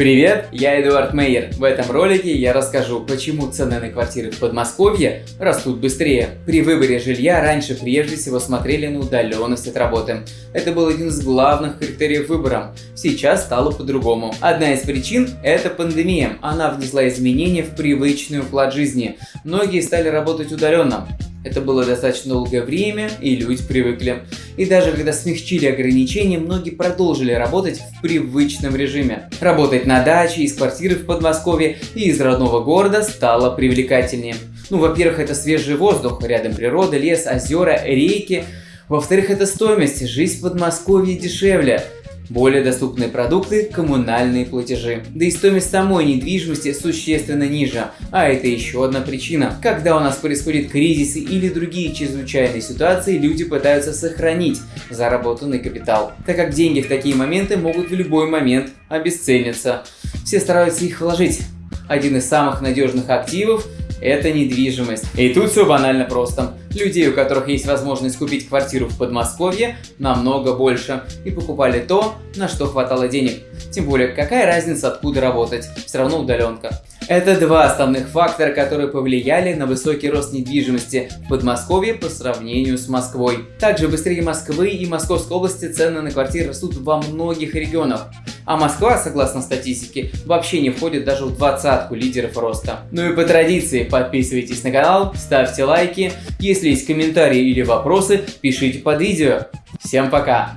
Привет, я Эдуард Мейер. В этом ролике я расскажу, почему цены на квартиры в Подмосковье растут быстрее. При выборе жилья раньше прежде всего смотрели на удаленность от работы. Это был один из главных критериев выбора. Сейчас стало по-другому. Одна из причин – это пандемия. Она внесла изменения в привычный уклад жизни. Многие стали работать удаленно. Это было достаточно долгое время, и люди привыкли. И даже когда смягчили ограничения, многие продолжили работать в привычном режиме. Работать на даче, из квартиры в Подмосковье и из родного города стало привлекательнее. Ну, во-первых, это свежий воздух, рядом природа, лес, озера, реки. Во-вторых, это стоимость, жизнь в Подмосковье дешевле более доступные продукты, коммунальные платежи. Да и стоимость самой недвижимости существенно ниже. А это еще одна причина. Когда у нас происходят кризисы или другие чрезвычайные ситуации, люди пытаются сохранить заработанный капитал, так как деньги в такие моменты могут в любой момент обесцениться. Все стараются их вложить. Один из самых надежных активов это недвижимость. И тут все банально просто. Людей, у которых есть возможность купить квартиру в Подмосковье, намного больше. И покупали то, на что хватало денег. Тем более, какая разница откуда работать, все равно удаленка. Это два основных фактора, которые повлияли на высокий рост недвижимости в Подмосковье по сравнению с Москвой. Также быстрее Москвы и Московской области цены на квартиры растут во многих регионах. А Москва, согласно статистике, вообще не входит даже в двадцатку лидеров роста. Ну и по традиции, подписывайтесь на канал, ставьте лайки. Если есть комментарии или вопросы, пишите под видео. Всем пока!